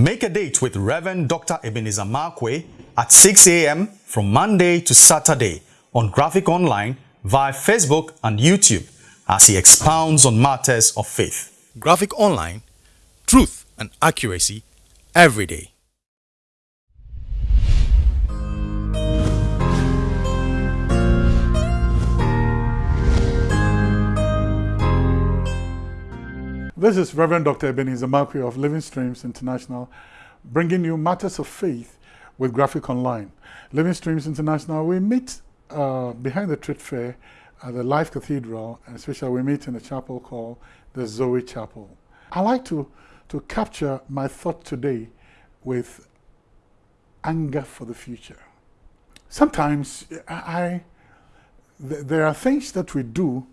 Make a date with Reverend Dr. Ebenezer Markwei at 6 a.m. from Monday to Saturday on Graphic Online via Facebook and YouTube as he expounds on matters of faith. Graphic Online, truth and accuracy every day. This is Reverend Dr. Ebenezer Markwei of Living Streams International, bringing you matters of faith with Graphic Online. Living Streams International, we meet uh, behind the Trade Fair at the Life Cathedral, and especially we meet in a chapel called the Zoe Chapel. I like to, to capture my thought today with anger for the future. Sometimes I, th there are things that we do,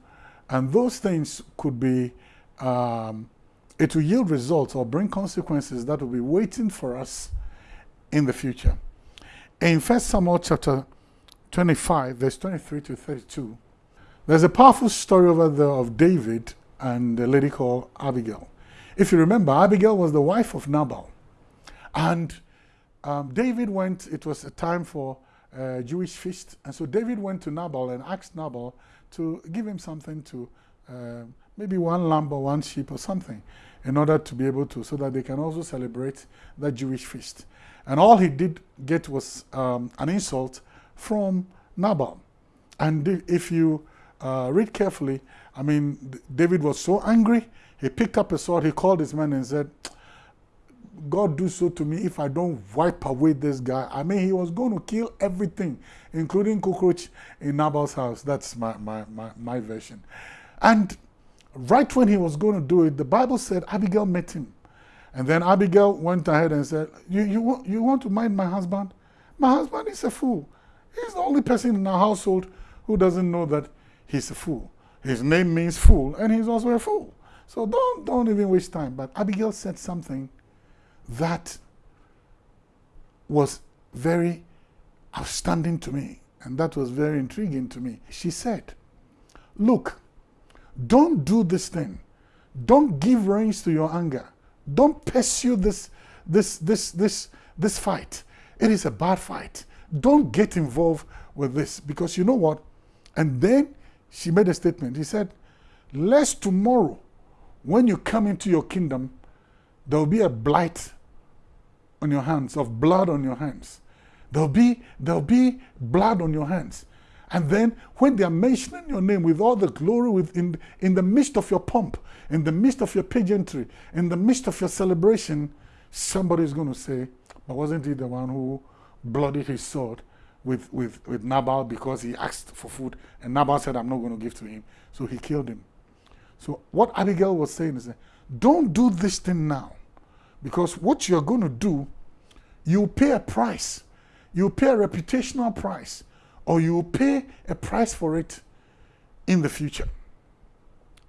and those things could be um, it will yield results or bring consequences that will be waiting for us in the future. In 1 Samuel chapter 25, verse 23 to 32, there's a powerful story over there of David and a lady called Abigail. If you remember, Abigail was the wife of Nabal. And um, David went, it was a time for a Jewish feast. And so David went to Nabal and asked Nabal to give him something to uh, maybe one lamb or one sheep or something in order to be able to, so that they can also celebrate that Jewish feast. And all he did get was um, an insult from Nabal. And if you uh, read carefully, I mean, David was so angry, he picked up a sword, he called his men and said, God do so to me if I don't wipe away this guy. I mean, he was going to kill everything, including cockroach in Nabal's house. That's my, my, my, my version. And right when he was going to do it, the Bible said Abigail met him. And then Abigail went ahead and said, you, you, want, you want to mind my husband? My husband is a fool. He's the only person in our household who doesn't know that he's a fool. His name means fool, and he's also a fool. So don't, don't even waste time. But Abigail said something that was very outstanding to me, and that was very intriguing to me. She said, look, don't do this thing. Don't give reins to your anger. Don't pursue this, this, this, this, this fight. It is a bad fight. Don't get involved with this because you know what? And then she made a statement. He said, lest tomorrow, when you come into your kingdom, there will be a blight on your hands, of blood on your hands. There'll be, there'll be blood on your hands. And then when they are mentioning your name with all the glory within, in the midst of your pomp, in the midst of your pageantry, in the midst of your celebration, somebody is going to say, but wasn't he the one who bloodied his sword with, with, with Nabal because he asked for food and Nabal said, I'm not going to give to him. So he killed him. So what Abigail was saying is, don't do this thing now because what you're going to do, you pay a price. You pay a reputational price or you will pay a price for it in the future.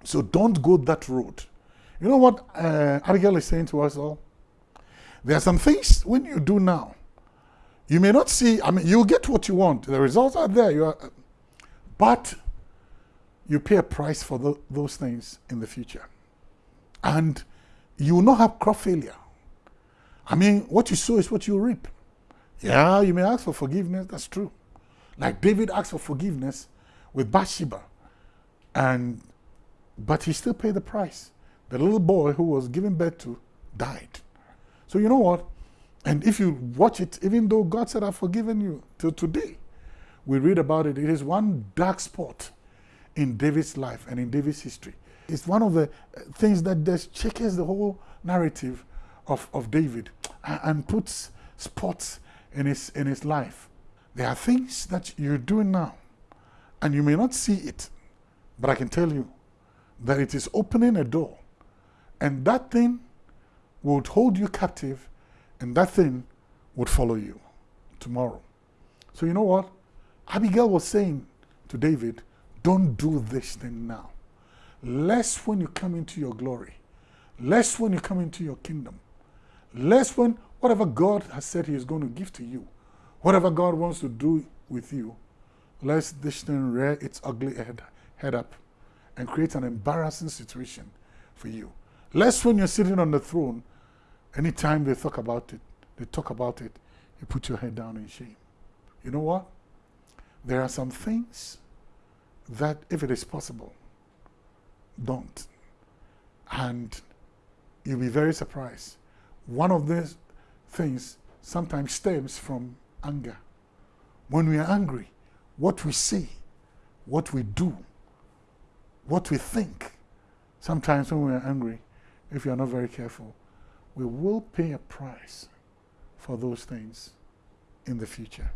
So don't go that road. You know what uh, Abigail is saying to us all? There are some things when you do now, you may not see, I mean, you will get what you want. The results are there. You are, but you pay a price for the, those things in the future. And you will not have crop failure. I mean, what you sow is what you reap. Yeah, you may ask for forgiveness, that's true. Like David asked for forgiveness with Bathsheba, and but he still paid the price. The little boy who was given birth to died. So you know what? And if you watch it, even though God said, I've forgiven you till today, we read about it. It is one dark spot in David's life and in David's history. It's one of the uh, things that just checkers the whole narrative of, of David and puts spots in his, in his life. There are things that you're doing now, and you may not see it, but I can tell you that it is opening a door, and that thing would hold you captive, and that thing would follow you tomorrow. So you know what? Abigail was saying to David, don't do this thing now. Lest when you come into your glory, lest when you come into your kingdom, lest when whatever God has said he is going to give to you, Whatever God wants to do with you, let this thing rear its ugly head, head up and create an embarrassing situation for you. Lest when you're sitting on the throne, Anytime they talk about it, they talk about it, you put your head down in shame. You know what? There are some things that, if it is possible, don't. And you'll be very surprised. One of these things sometimes stems from anger. When we are angry, what we see, what we do, what we think, sometimes when we are angry, if you are not very careful, we will pay a price for those things in the future.